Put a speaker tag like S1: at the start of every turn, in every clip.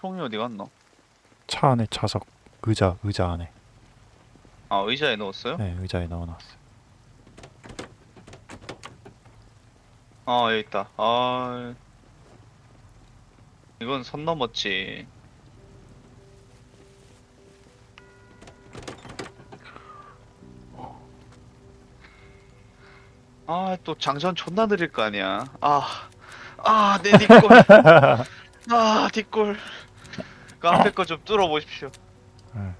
S1: 총이 어디 갔노?
S2: 차 안에 좌석 의자 의자 안에
S1: 아 의자에 넣었어요?
S2: 네 의자에 넣어놨어요
S1: 아 여기 있다. 아 이건 선 넘었지. 아 또 장전 존나 느릴 거 아니야. 아, 아, 내 뒷골. 아, 뒷골. 그 앞에 거 좀 뚫어 보십시오.
S2: 네.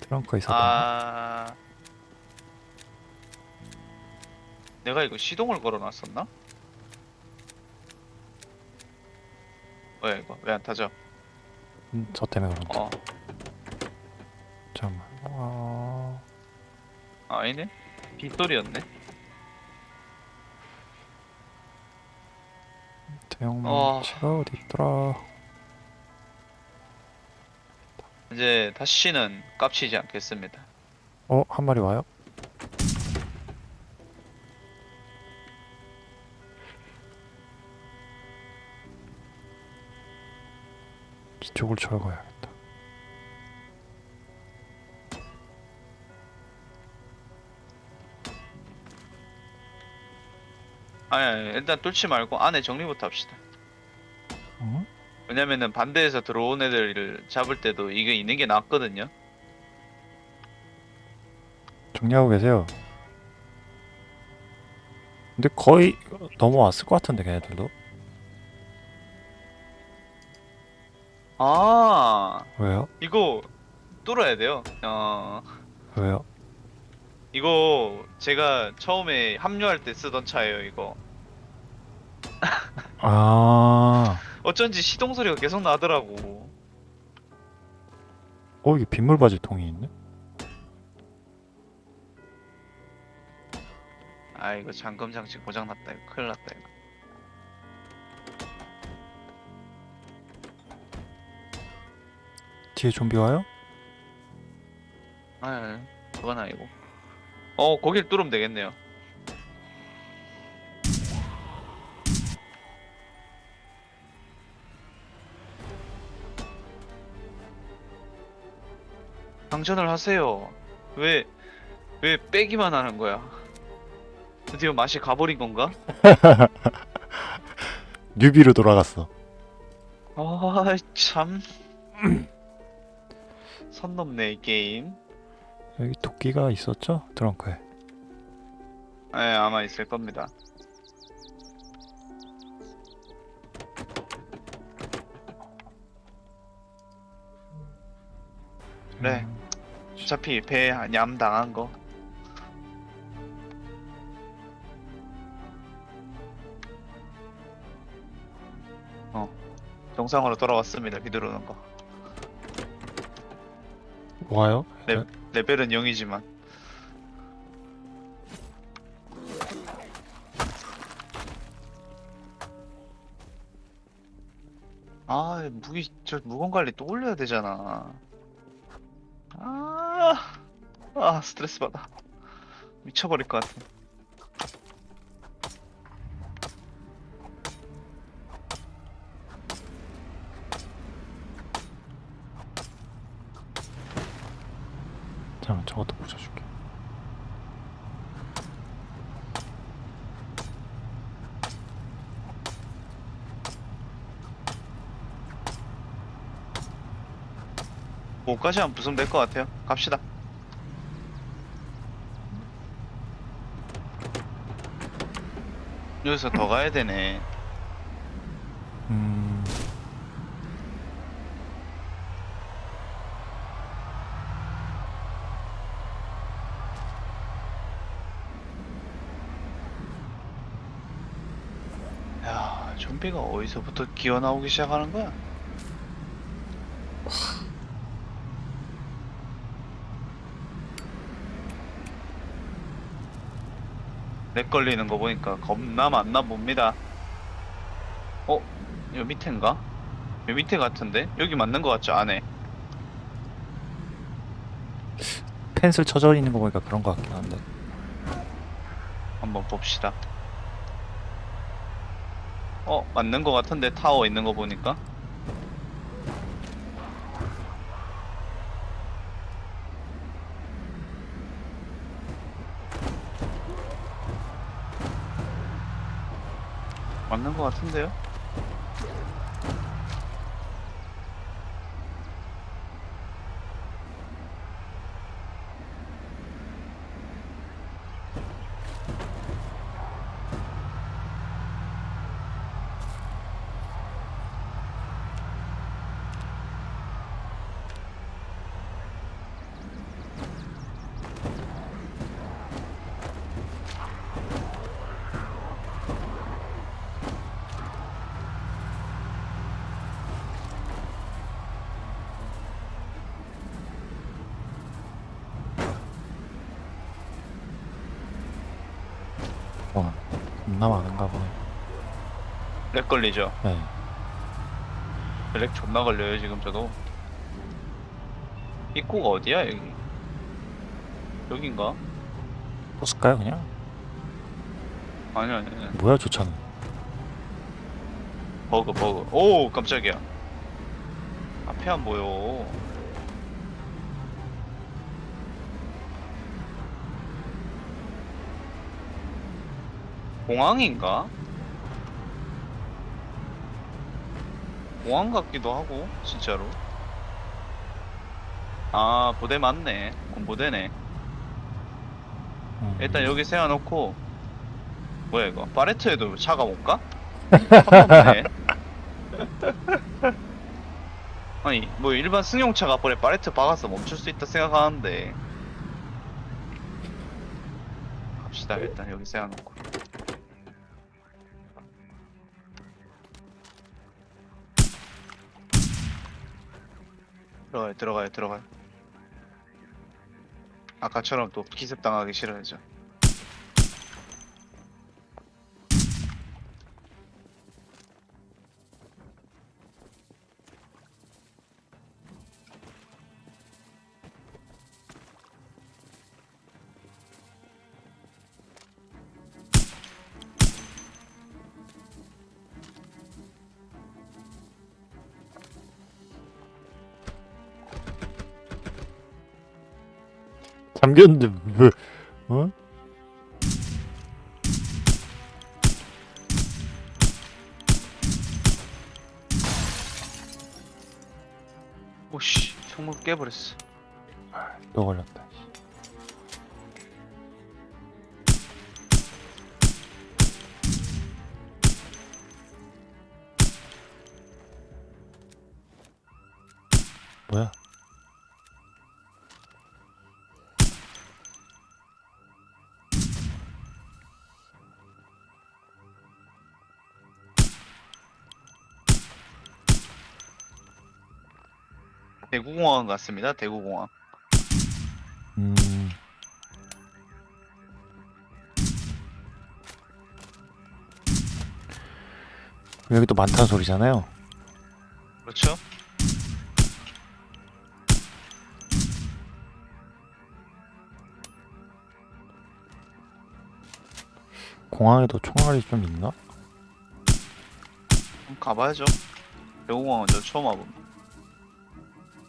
S2: 트렁크에 있었던
S1: 아, 내가 이거 시동을 걸어놨었나? 왜 이거 왜 안 타죠?
S2: 음, 저 때문에 그런다
S1: 어,
S2: 잠깐만 어...
S1: 아니네. 빗소리였네.
S2: 대형망치가 어... 디 있더라
S1: 이제 다시는 깝치지 않겠습니다.
S2: 어? 한 마리 와요? 이쪽을 철거해
S1: 아니, 아니 일단 뚫지 말고 안에 정리부터 합시다.
S2: 어?
S1: 왜냐면은 반대에서 들어온 애들을 잡을 때도 이게 있는 게 낫거든요.
S2: 정리하고 계세요 근데 거의 넘어왔을 것 같은데 걔네들도
S1: 아,
S2: 왜요?
S1: 이거 뚫어야 돼요. 어,
S2: 왜요?
S1: 이거 제가 처음에 합류할 때 쓰던 차예요, 이거.
S2: 아,
S1: 어쩐지 시동 소리가 계속 나더라고.
S2: 어 이게 빗물 바질 통이 있네?
S1: 아, 이거 잠금 장치 고장 났다. 이거 큰일 났다. 이거.
S2: 뒤에 좀비 와요?
S1: 아, 그건 아니고. 어, 거길 뚫으면 되겠네요. 장전을 하세요. 왜, 왜 빼기만 하는 거야? 드디어 맛이 가버린 건가?
S2: 뉴비로 돌아갔어
S1: 아, 참. 선 넘네, 이 게임.
S2: 여기 도끼가 있었죠? 트렁크에
S1: 네, 아마 있을 겁니다. 그래.
S2: 음,
S1: 어차피 배냠 당한 거. 어, 정상으로 돌아왔습니다. 비들어오는 거.
S2: 와요?
S1: 네. 레벨은 0이지만. 아, 무기, 저 무건 관리 또 올려야 되잖아. 아, 아, 스트레스 받아. 미쳐버릴 것 같아. 5까지만 부수면 될 것 같아요. 갑시다. 여기서 더 가야 되네.
S2: 음...
S1: 야 좀비가 어디서부터 기어나오기 시작하는 거야? lag 걸리는 거 보니까 겁나 많나 봅니다. 어? 요 밑인가? 요 밑에 같은데? 여기 맞는 거 같죠? 안에.
S2: 펜스 쳐져 있는 거 보니까 그런 거 같긴 한데
S1: 한번 봅시다. 어 맞는 거 같은데 타워 있는 거 보니까 맞는 거 같은데요?
S2: 와, 겁나 많은가 보네.
S1: lag 걸리죠?
S2: 네.
S1: lag 존나 걸려요 지금 저도 입구가 어디야 여기 여긴가?
S2: 또 쓸까요, 그냥?
S1: 아니 아니 아니
S2: 뭐야, 저 차는.
S1: 버그 버그 오 깜짝이야 앞에 안 보여 공항인가? 공항 같기도 하고 진짜로. 아 부대 맞네. 군부대네.
S2: 음.
S1: 일단 여기 세워놓고 뭐야 이거? 파레트에도 차가? 섭섭네 아니 뭐 일반 승용차가 앞에 파레트 박아서 멈출 수 있다 생각하는데. 갑시다 일단 여기 세워놓고 들어가요 들어가요 들어가요. 아까처럼 또 기습 당하기 싫어야죠
S2: 잠겼는데, 왜, 어?
S1: 오씨 총물 깨버렸어
S2: 또 걸렸다. 씨. 뭐야?
S1: 대구공항 같습니다 대구공항
S2: 음, 여기 또 많다는 소리잖아요.
S1: 그렇죠?
S2: 공항에도 총알이 좀 있나?
S1: 가봐야죠 대구공항은 저 처음 와봅니다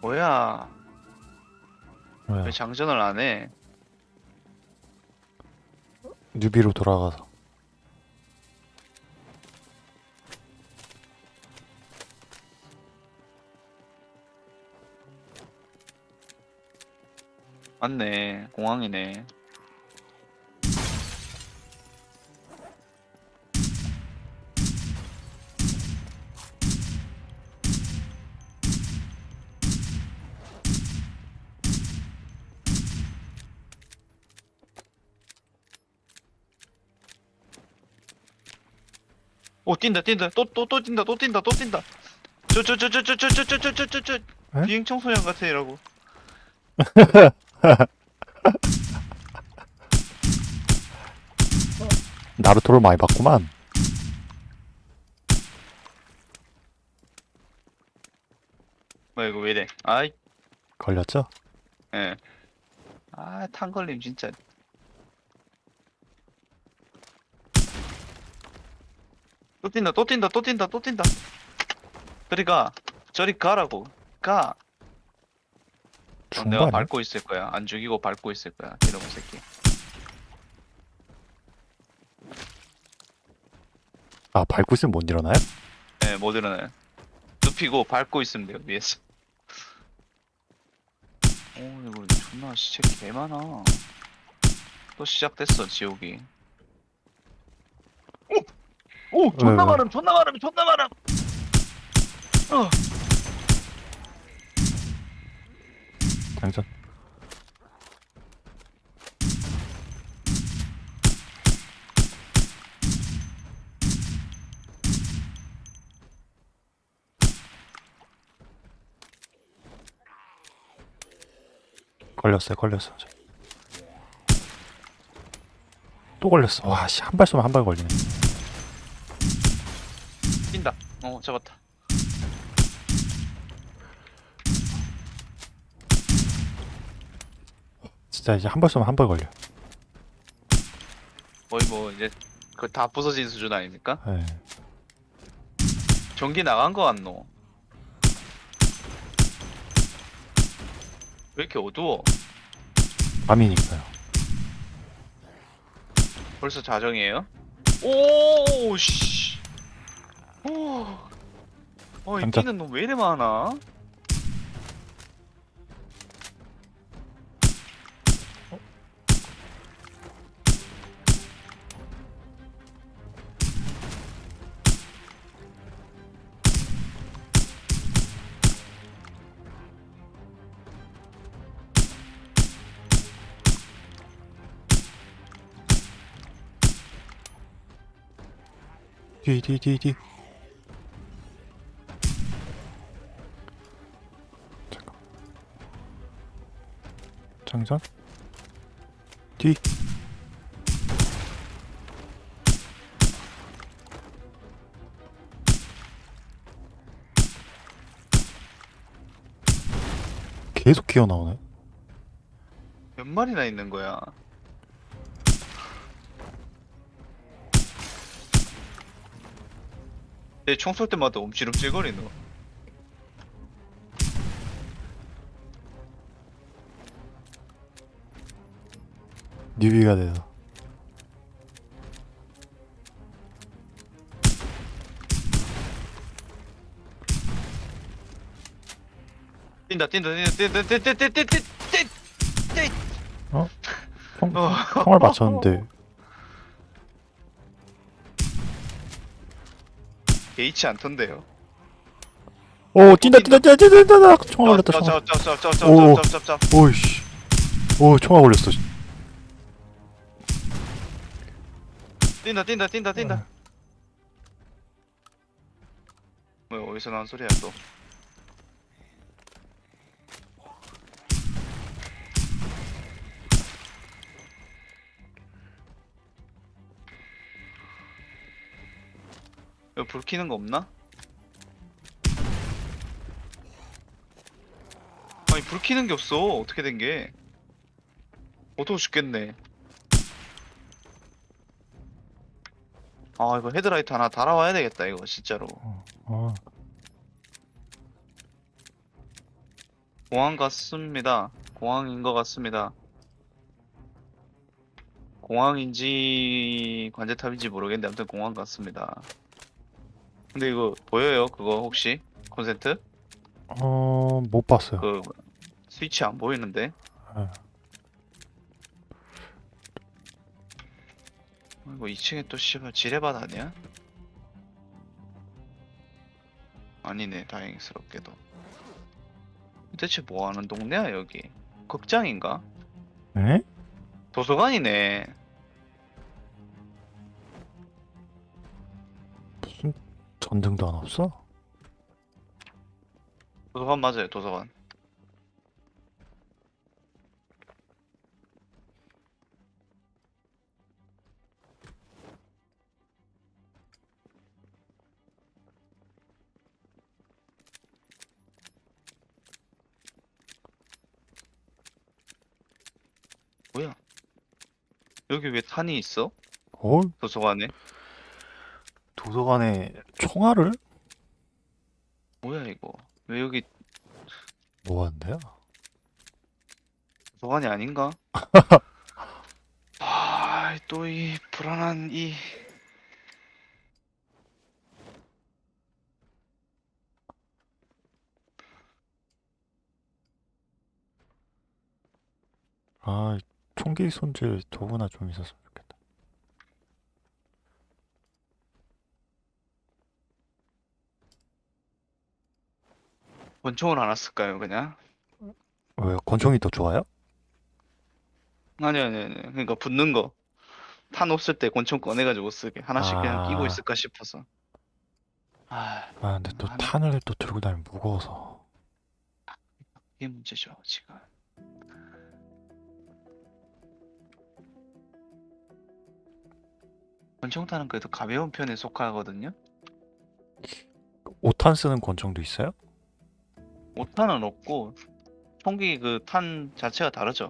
S1: 뭐야
S2: 뭐야?
S1: 왜 장전을 안 해
S2: 뉴비로 돌아가서.
S1: 맞네 공항이네 뛴다 뛴다 또 또 또 뛴다 또 뛴다 또 뛴다 저저저저 저 저 저 저 저 저 저 저
S2: 에?
S1: 비행 청소년 같아 이라고
S2: 나루토를 많이 봤구만.
S1: 뭐 이거 왜 이래 아이
S2: 걸렸죠?
S1: 예. 아, 탄 걸림 진짜. 또 뛴다 또 뛴다 또 뛴다 또 뛴다 저리 가 저리 가라고 가 어, 내가? 밟고 있을 거야 안 죽이고 밟고 있을 거야 이놈의 새끼
S2: 아 밟고 있으면 못 일어나요?
S1: 네, 못 일어나요. 눕히고 밟고 있으면 돼요, 위에서. 오, 이거 존나 시체 개 많아. 또 시작됐어, 지옥이. 오! 오! 존나
S2: 왜, 왜?
S1: 많음, 존나 많음, 존나 많음! 어,
S2: 장전 걸렸어요 걸렸어 또 걸렸어 와씨 한 발 쏘면 한 발 걸리네.
S1: 어, 잡았다.
S2: 진짜 이제 한발 쏘면 한발 걸려
S1: 거의 뭐, 이제, 그 다 부서진 수준 아닙니까?
S2: 예.
S1: 전기 나간 거 같노? 왜 이렇게 어두워?
S2: 밤이니까요
S1: 벌써 자정이에요? 오, 씨. 오. 어, 이
S2: 깜짝-
S1: 뛰는 놈왜 이래 많아?
S2: 뒤뒤 뒤뒤 장전 뒤 계속 기어 나오네
S1: 몇 마리나 있는 거야? 내 총 쏠 때마다 움찔움찔거리노.
S2: 뉴비가 돼서
S1: 뛴다 뛴다 뛴다 뛴다 뛴다 뛴다 뛴다 어?
S2: 총, 총알 맞췄는데
S1: 개의치 않던데요
S2: 오 뛴다 뛴다 뛴다 뛴다 뛴다 총알 올렸다 총알 오오오이씨 오 총알 올렸어
S1: 뛴다, 뛴다, 뛴다,
S2: 어.
S1: 뛴다. 뭐 어디서 나온 소리야 또? 여기 불 켜는 거 없나? 아니 불 켜는 게 없어 어떻게 된 게? 어두워 죽겠네. 아 이거 헤드라이트 하나 달아와야 되겠다 이거 진짜로.
S2: 어,
S1: 공항 같습니다. 공항인 것 같습니다. 공항인지 관제탑인지 모르겠는데 아무튼 공항 같습니다. 근데 이거 보여요? 그거 혹시 콘센트?
S2: 어, 못 봤어요
S1: 그 스위치 안 보이는데?
S2: 예.
S1: 이거 2층에 또 씨발 지뢰밭 아니야? 아니네 다행스럽게도 대체 뭐하는 동네야 여기? 극장인가?
S2: 에?
S1: 도서관이네
S2: 무슨 전등도 안 없어?
S1: 도서관 맞아요 도서관 여기 왜 탄이 있어?
S2: 어?
S1: 도서관에
S2: 도서관에 총알을?
S1: 뭐야 이거? 왜 여기
S2: 뭐 하는데요?
S1: 도서관이 아닌가? 아, 또 이 불안한 이
S2: 아, 총기 손질 도구나 좀 있었으면 좋겠다.
S1: 권총을 안 왔을까요, 그냥?
S2: 왜요? 권총이 더 좋아요?
S1: 아니 아니 아니. 그러니까 붙는 거. 탄 없을 때 권총 꺼내가지고 쓰게. 하나씩 그냥 끼고
S2: 아.
S1: 있을까 싶어서. 아,
S2: 아, 근데 또
S1: 아,
S2: 탄을 또 들고 다니면 무거워서.
S1: 이게 문제죠, 지금. 권총탄은 그래도 가벼운 편에 속하거든요.
S2: 5탄 쓰는 권총도 있어요?
S1: 5탄은 없고 총기 그 탄 자체가 다르죠.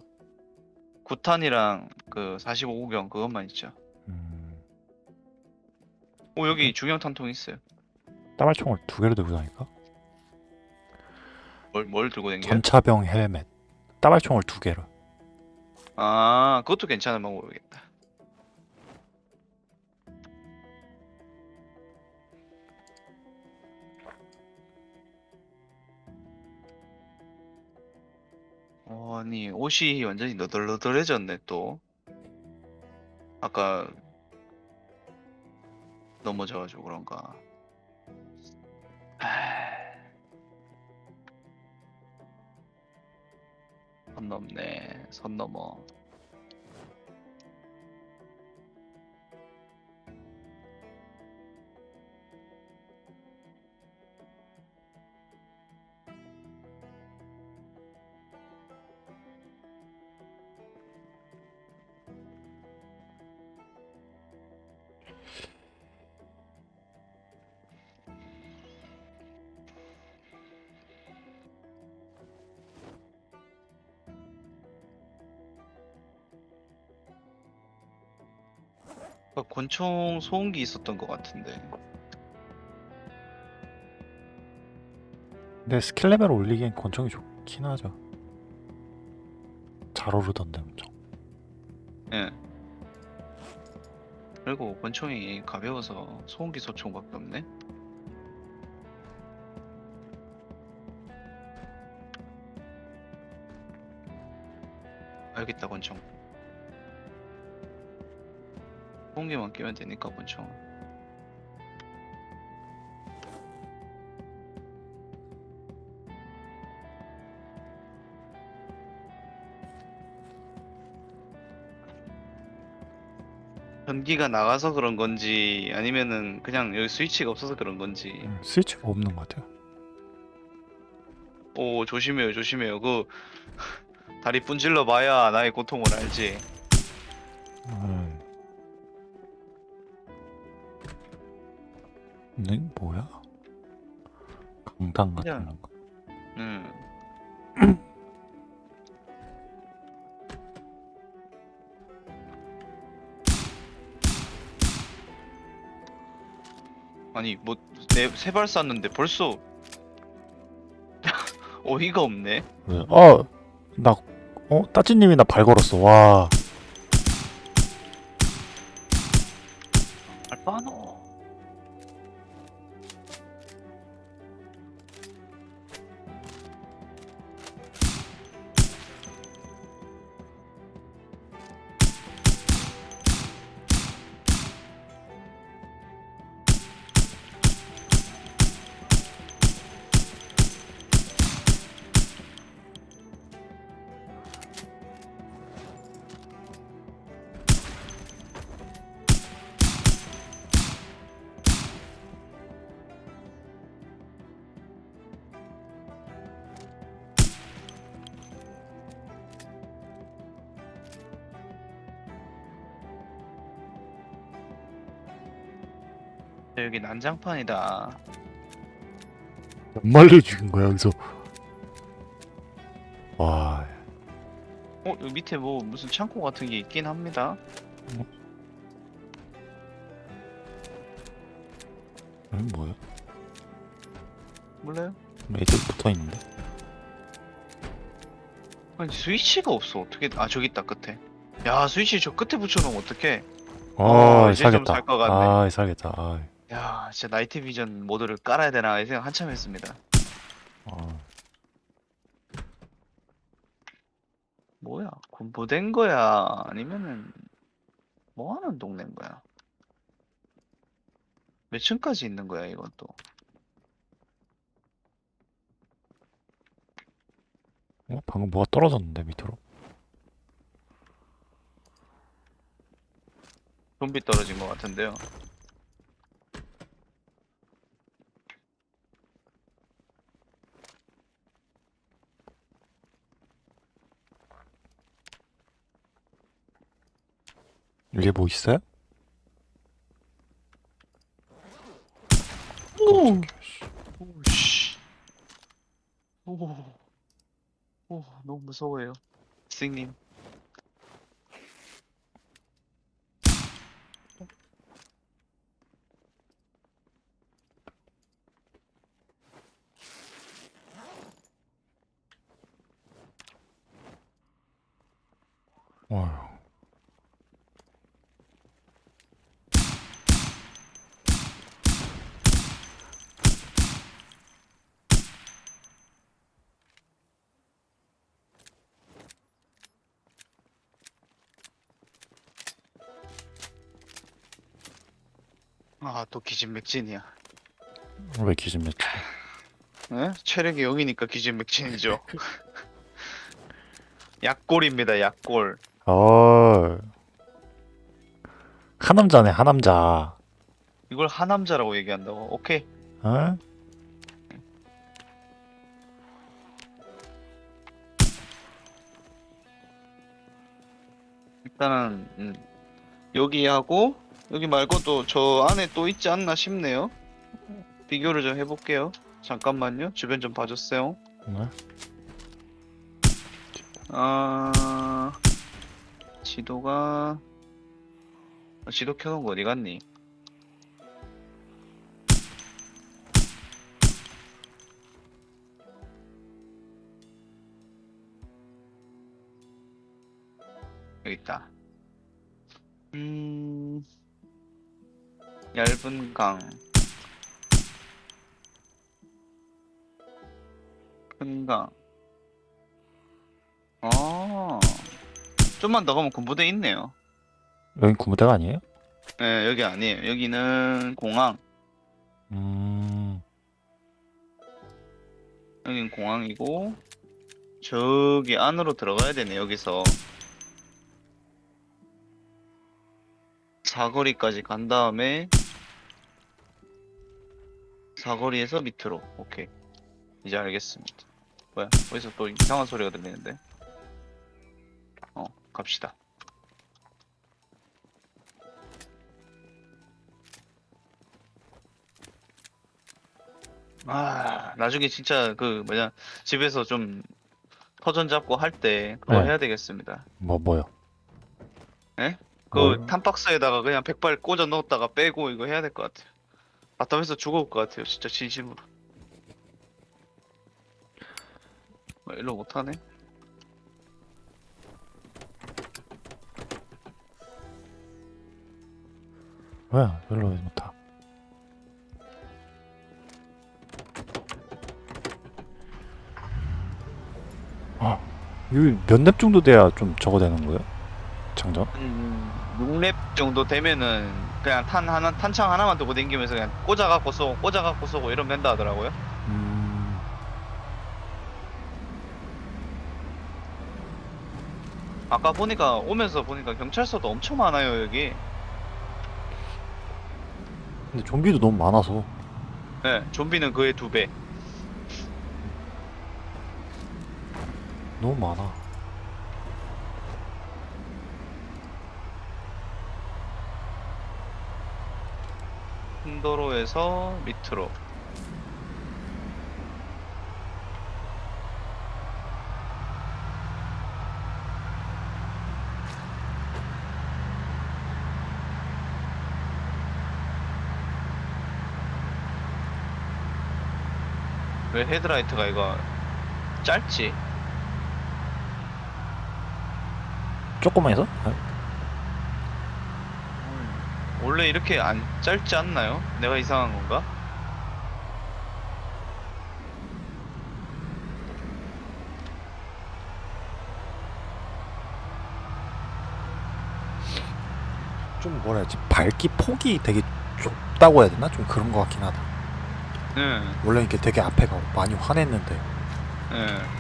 S1: 9탄이랑 그 45구경 그것만 있죠.
S2: 음,
S1: 오 여기 중형 탄통 있어요.
S2: 따발총을 두 개를 들고 다니까?
S1: 뭘, 뭘 들고 댕겨요?
S2: 전차병 헬멧. 따발총을 두 개를.
S1: 아 그것도 괜찮은 방법이겠다. 어, 아니 옷이 완전히 너덜너덜해졌네 또. 아까 넘어져가지고 그런가. 하... 선 넘네 선 넘어. 권총 소음기 있었던 것 같은데.
S2: 근데 skill level 올리기엔 권총이 좋긴 하죠. 잘 오르던데 엄청.
S1: 예. 그리고 권총이 가벼워서 소음기 소총밖에 없네. 알겠다 권총. 소음기만 끼면 되니까 권총. 전기가 나가서 그런 건지 아니면은 그냥 여기 스위치가 없어서 그런 건지.
S2: 음, 스위치가 없는 것 같아요.
S1: 오 조심해요 조심해요 그 다리 분질러 봐야 나의 고통을 알지
S2: 음. 네, 뭐야? 강당 같은
S1: 그냥-
S2: 거.
S1: 음 아니 뭐내세발 쐈는데 벌써 어이가 없네
S2: 왜? 어, 나, 어, 따찌님이 나 발 걸었어. 와,
S1: 여기 난장판이다
S2: 몇 마리를 죽인 거야, 여기서. 와,
S1: 어 여기 밑에 뭐 무슨 창고 같은 게 있긴 합니다
S2: 음, 뭐야?
S1: 몰라요?
S2: 애들 붙어 있는데.
S1: 아니 스위치가 없어 어떻게 아 저기 있다 끝에 야 스위치 저 끝에 붙여놓으면 어떡해
S2: 아,
S1: 어, 이제 좀
S2: 살겠다.
S1: 살 것 같네.
S2: 아, 살겠다. 아,
S1: 야 진짜 나이트 비전 모드를 깔아야 되나 이 생각 한참 했습니다
S2: 아.
S1: 뭐야 군부된 거야 아니면은 뭐 하는 동네인 거야 몇 층까지 있는 거야 이건 또
S2: 어? 방금 뭐가 떨어졌는데 밑으로?
S1: 좀비 떨어진 것 같은데요
S2: 위에 뭐 있어요?
S1: 오! 오씨 오. 오 너무 무서워요 스님
S2: 어휴.
S1: 아 또 기진맥진이야
S2: 왜 기준맥주?
S1: 에? 체력이 0이니까 기진맥진이죠 약골입니다 약골
S2: 어. 하남자네, 하남자.
S1: 이걸 하남자라고 얘기한다고 오케이
S2: 어?
S1: 일단은 음, 여기 하고 여기 말고 또 저 안에 또 있지 않나 싶네요. 비교를 좀 해볼게요. 잠깐만요. 주변 좀 봐줬어요.
S2: 네?
S1: 아 지도가 아, 지도 켜놓은 거 어디 갔니? 여기 있다. 음, 얇은 강, 큰 강. 아, 좀만 더 가면 군부대 있네요.
S2: 여긴 군부대가 아니에요?
S1: 네, 여기 아니에요. 여기는 공항.
S2: 음.
S1: 여긴 공항이고, 저기 안으로 들어가야 되네, 여기서. 사거리까지 간 다음에, 사거리에서 밑으로. 오케이. 이제 알겠습니다. 뭐야? 어디서 또 이상한 소리가 들리는데? 어, 갑시다. 아, 나중에 진짜 그 뭐냐 집에서 좀 터전 잡고 할 때 그거
S2: 네.
S1: 해야 되겠습니다.
S2: 뭐, 뭐요?
S1: 그
S2: 뭐요?
S1: 탄박스에다가 그냥 백발 꽂아 넣었다가 빼고 이거 해야 될 것 같아요. 바텀에서 죽어올 것 같아요. 진짜 진심으로. 뭐 일로 못하네.
S2: 왜? 별로 못하. 아, 여기 몇렙 정도 돼야 좀 저거 되는 거예요? 장전?
S1: 음, 6렙 정도 되면은 그냥 탄 하나 탄창 하나만 들고 다니면서 그냥 꽂아 갖고 쏘고 꽂아 갖고 쏘고 이러면 된다 하더라고요.
S2: 음,
S1: 아까 보니까 오면서 보니까 경찰서도 엄청 많아요 여기.
S2: 근데 좀비도 너무 많아서.
S1: 네, 좀비는 그의 두 배.
S2: 너무 많아.
S1: 큰 도로에서 밑으로. 왜 헤드라이트가 이거 짧지?
S2: 조금만 해서?
S1: 원래 이렇게 안 짧지 않나요? 내가 이상한 건가?
S2: 좀 뭐라 해야지 밝기 폭이 되게 좁다고 해야 되나? 좀 그런 거 같긴 하다
S1: 응,
S2: 원래 이렇게 되게 앞에가 많이 환했는데
S1: 응.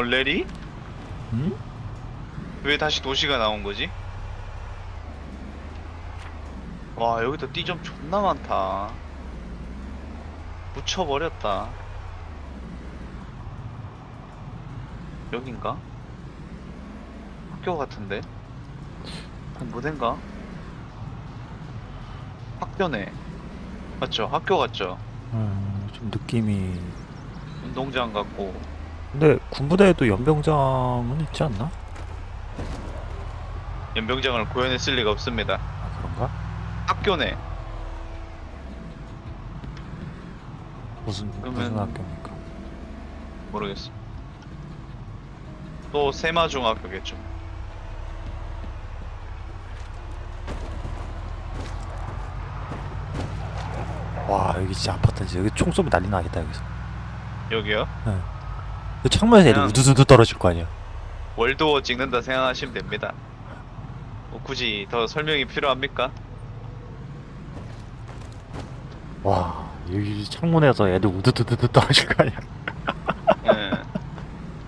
S1: 어, 레리?
S2: 응?
S1: 왜 다시 도시가 나온 거지? 와, 여기도 띠점 존나 많다. 묻혀버렸다. 여긴가? 학교 같은데? 무대인가? 학교네. 맞죠? 학교 같죠?
S2: 음, 좀 느낌이
S1: 운동장 같고.
S2: 근데 군부대에도 연병장은 있지 않나?
S1: 연병장을 구현했을 리가 없습니다.
S2: 아 그런가?
S1: 학교네.
S2: 무슨 무슨
S1: 그러면-
S2: 학교입니까?
S1: 모르겠어. 또 세마중학교겠죠.
S2: 와 여기 진짜 아파트지 여기 총 쏘면 난리 나겠다 여기서
S1: 여기요?
S2: 이 창문에서 애들
S1: 그냥-
S2: 우두두두 떨어질 거 아니야
S1: 월드워 찍는다 생각하시면 됩니다. 뭐 굳이 더 설명이 필요합니까?
S2: 와 여기 창문에서 애들 우두두두 떨어질 거 아니야
S1: 예.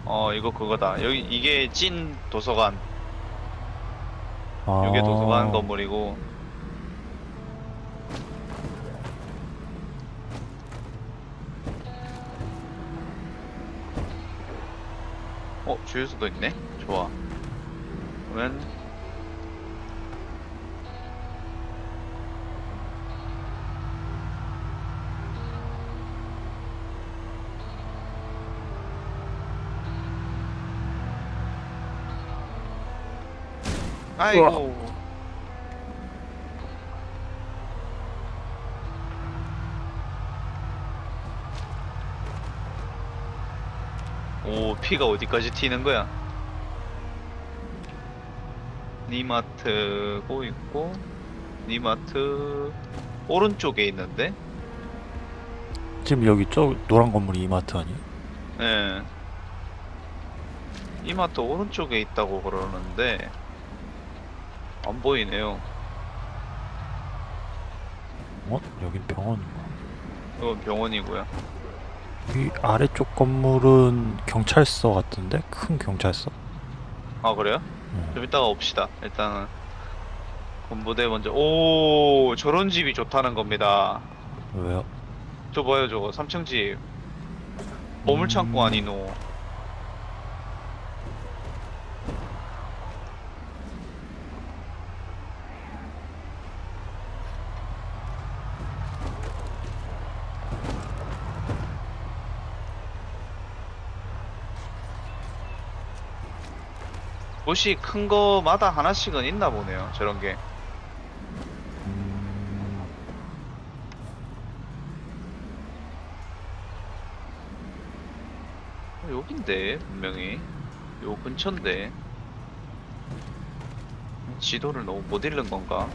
S1: 어 이거 그거다. 여기 이게 찐 도서관.
S2: 아,
S1: 이게 도서관 건물이고. 주유소도 있네. 좋아. 그러면 아이고. 오, 피가 어디까지 튀는 거야? 니마트고 있고, 니마트 오른쪽에 있는데?
S2: 지금 여기 저 노란 건물이 이마트 아니야?
S1: 예. 이마트 오른쪽에 있다고 그러는데, 안 보이네요.
S2: 어? 여긴 병원인가?
S1: 이건 병원이고요.
S2: 이 아래쪽 건물은 경찰서 같은데? 큰 경찰서?
S1: 아, 그래요?
S2: 응.
S1: 좀 이따가 옵시다. 일단은 군부대 먼저. 오, 저런 집이 좋다는 겁니다.
S2: 왜요?
S1: 저 봐요, 저거 3층 집. 보물창고
S2: 음.
S1: 아니노. 도시 큰 거마다 하나씩은 있나 보네요. 저런 게.
S2: 음,
S1: 어, 여긴데 분명히 요 근처인데 지도를 너무 못 읽는 건가?